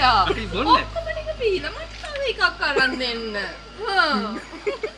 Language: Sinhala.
ඔයා අපි බොන්න. ඔක්කොම ටික පීලා මට තව එකක් අරන් දෙන්න හා